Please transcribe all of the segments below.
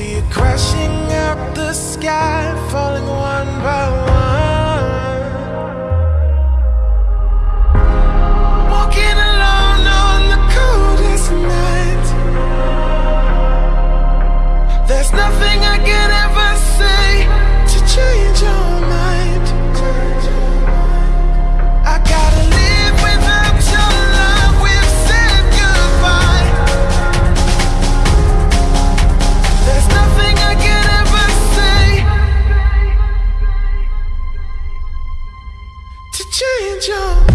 See it crashing out the sky, falling one by one. change your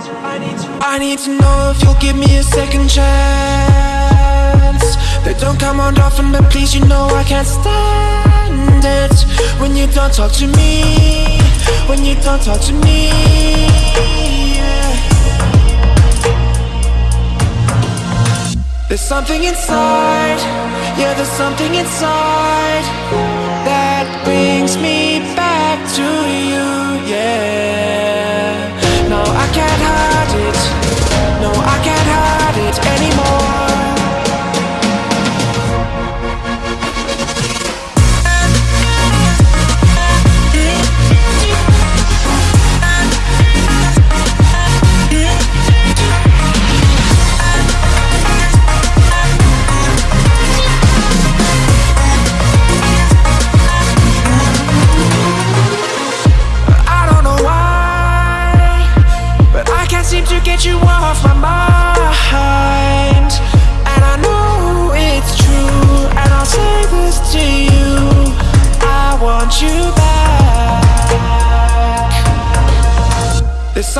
I need to know if you'll give me a second chance. They don't come on often but please you know I can't stand it. When you don't talk to me When you don't talk to me yeah. There's something inside Yeah there's something inside That brings me back to you yeah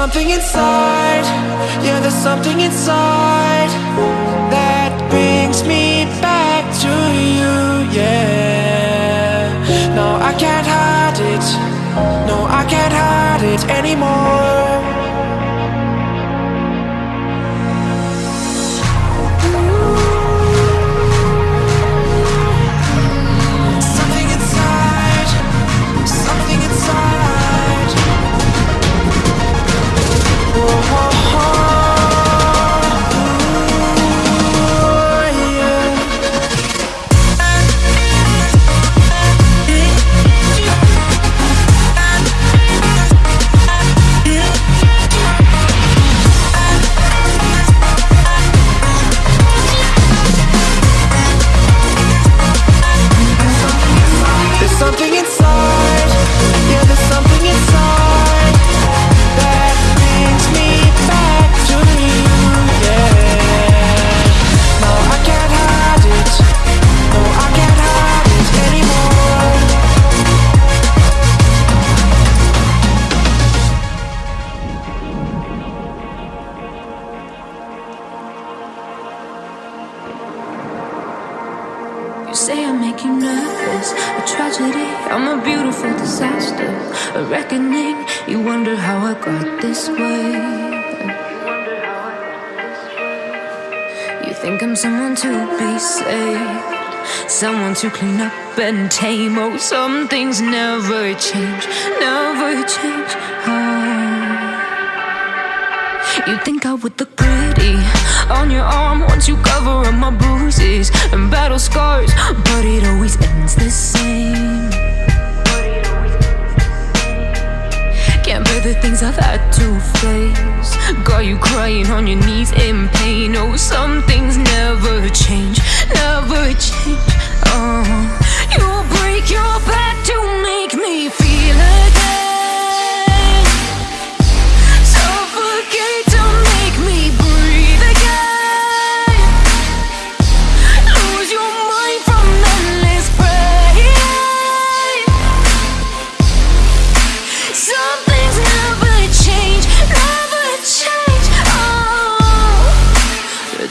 something inside. Yeah, there's something inside That brings me back to you, yeah. No, I can't hide it. No, I can't hide it anymore a reckoning. You wonder how I got this way. You think I'm someone to be saved, someone to clean up and tame. Oh, some things never change, never change. Oh. You think I would look pretty on your arm once you cover up my bruises crying on your knees in pain. Oh, some things never change,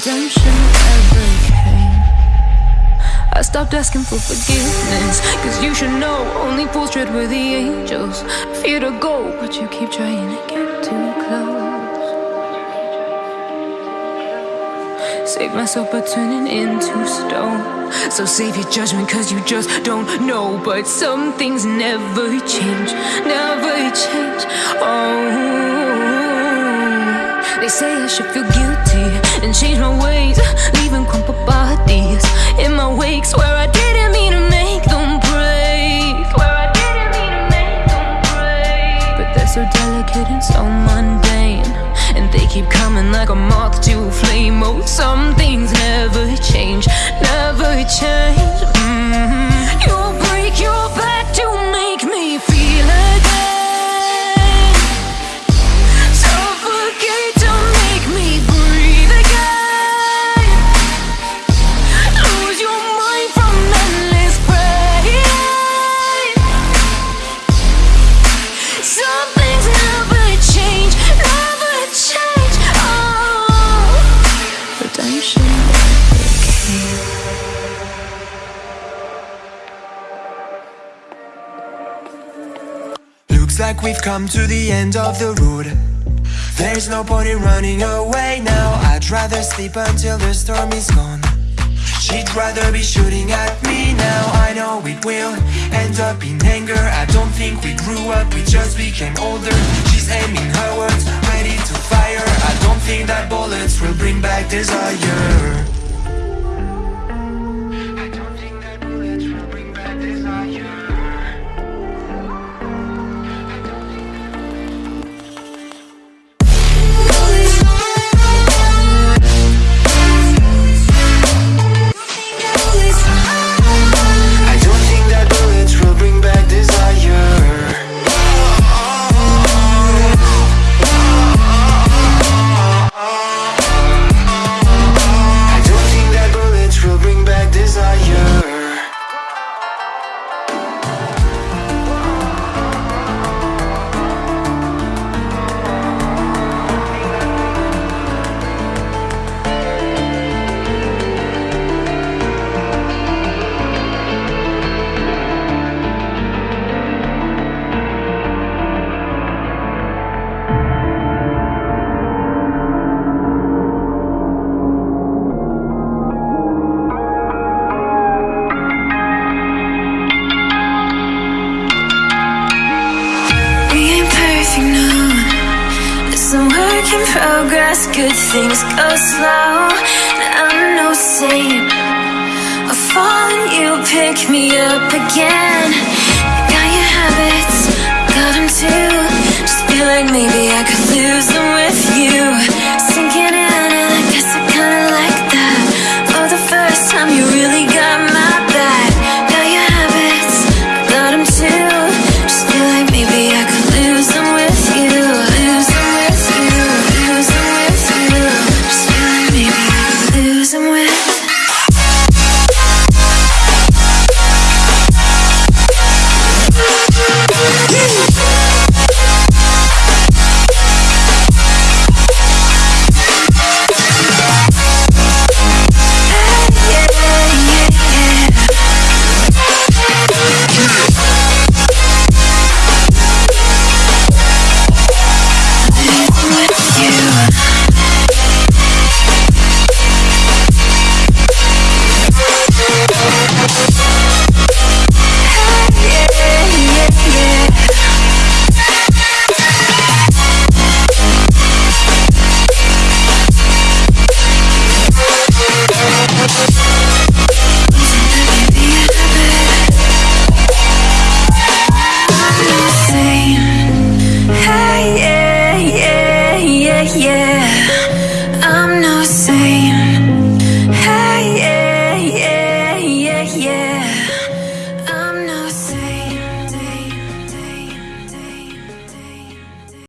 redemption ever came. I stopped asking for forgiveness, cause you should know only fools tread with the angels. Fear to go, but you keep trying to get too close. Save myself by turning into stone. So save your judgment, cause you just don't know. But some things never change, never change. Oh, they say I should feel guilty and change my ways, leaving crumpled bodies in my wake. Swear I didn't mean to make them break. Swear I didn't mean to make them break. But they're so delicate and so mundane. And they keep coming like a moth to a flame. Oh, some like we've come to the end of the road. There's no point in running away now. I'd rather sleep until the storm is gone. She'd rather be shooting at me now. I know it will end up in anger. I don't think we grew up, we just became older. She's aiming her words, ready to fire. I don't think that bullets will bring back desire in progress, good things go slow. I'm no saint I fall and you pick me up again. Got your habits, got them too. Just feel like maybe I